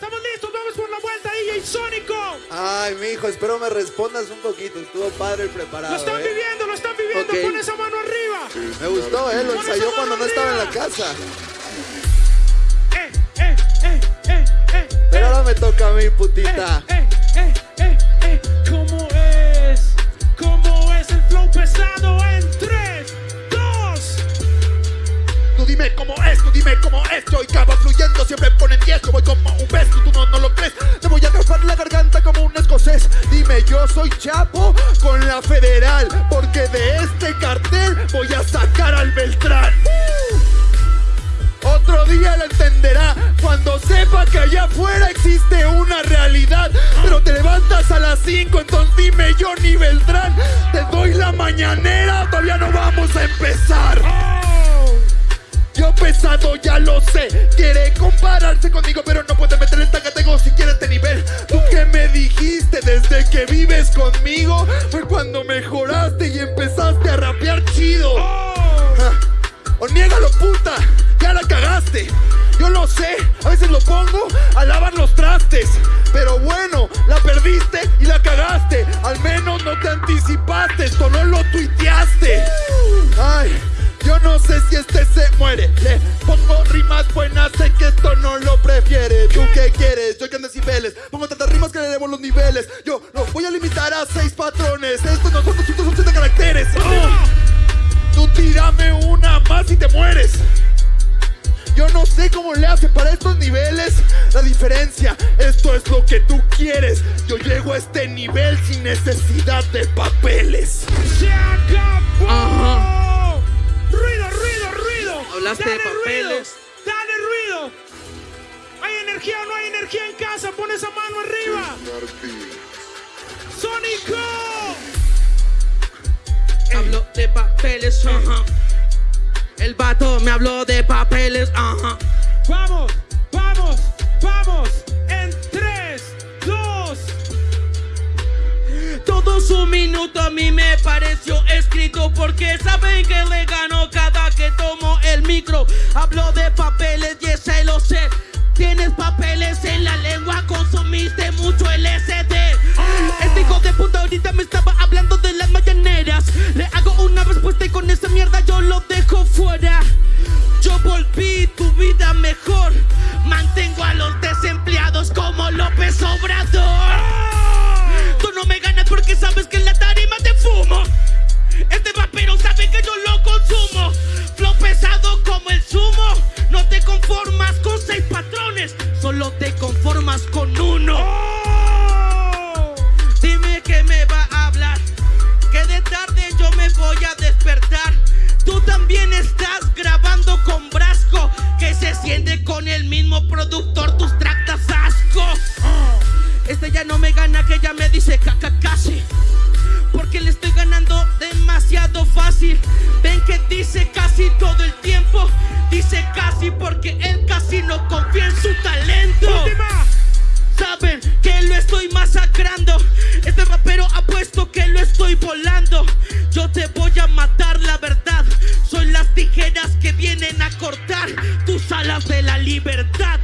Estamos listos, vamos por la vuelta, DJ Sónico. Ay, mijo, espero me respondas un poquito. Estuvo padre el preparado. Lo están ¿eh? viviendo, lo están viviendo. Ok. Pon esa mano arriba. Me gustó, ¿eh? Lo Pon ensayó cuando no estaba en la casa. Eh, eh, eh, eh, eh. Pero eh. ahora me toca a mí, putita. Eh, eh, dime cómo es, tú dime cómo es. Yo y va fluyendo, siempre ponen 10. Yo voy como un pez, tú, no, no lo crees. Te voy a atrapar la garganta como un escocés. Dime, yo soy Chapo con la federal. Porque de este cartel voy a sacar al Beltrán. Otro día lo entenderá cuando sepa que allá afuera existe una realidad. Pero te levantas a las 5, entonces dime Johnny Beltrán. Te doy la mañanera, todavía no vamos a empezar. Pesado ya lo sé, quiere compararse conmigo, pero no puede meter esta categoría si quiere este nivel. Tú que me dijiste desde que vives conmigo, fue cuando mejoraste y empezaste a rapear chido. Ah, O niégalo, puta, ya la cagaste. Yo lo sé, a veces lo pongo a lavar los trastes. Pero bueno, la perdiste y la cagaste. Al menos no te anticipaste, si este se muere. Le pongo rimas buenas, sé que esto no lo prefiere. ¿Tú qué quieres? Yo que en decibeles. Pongo tantas rimas que le elevo los niveles. Yo lo voy a limitar a seis patrones. Estos no son 280 caracteres. Oh. Tú tírame una más y te mueres. Yo no sé cómo le hace para estos niveles. La diferencia, esto es lo que tú quieres. Yo llego a este nivel sin necesidad de papeles. ¡Se acabó! De papeles. Ruido, ¡Dale ruido! ¿Hay energía o no hay energía en casa? Pon esa mano arriba. ¡Sónico! Hablo de papeles, ajá. El vato me habló de papeles, ajá. Vamos, vamos, vamos. En 3, 2. Todo su minuto a mí me pareció escrito porque saben que le Hablo de papeles y ese lo sé. Tienes papeles en la lengua, consumiste mucho LSD. Este hijo de puta ahorita me estaba hablando de las mañaneras. Le hago una respuesta y con esa mierda yo lo dejo fuera. Yo volví tu vida mejor. Mantengo a los desempleados como López Obrador. Tú no me ganas porque sabes que Tú también estás grabando con Brasco, que se siente con el mismo productor, tus tractas asco. Este ya no me gana, que ya me dice caca casi. Porque le estoy ganando demasiado fácil. Ven que dice casi todo el tiempo. Dice casi porque él casi no confía en su talento. Última. Saben que lo estoy masacrando. Este rapero apuesto que lo estoy volando. vienen a cortar tus alas de la libertad.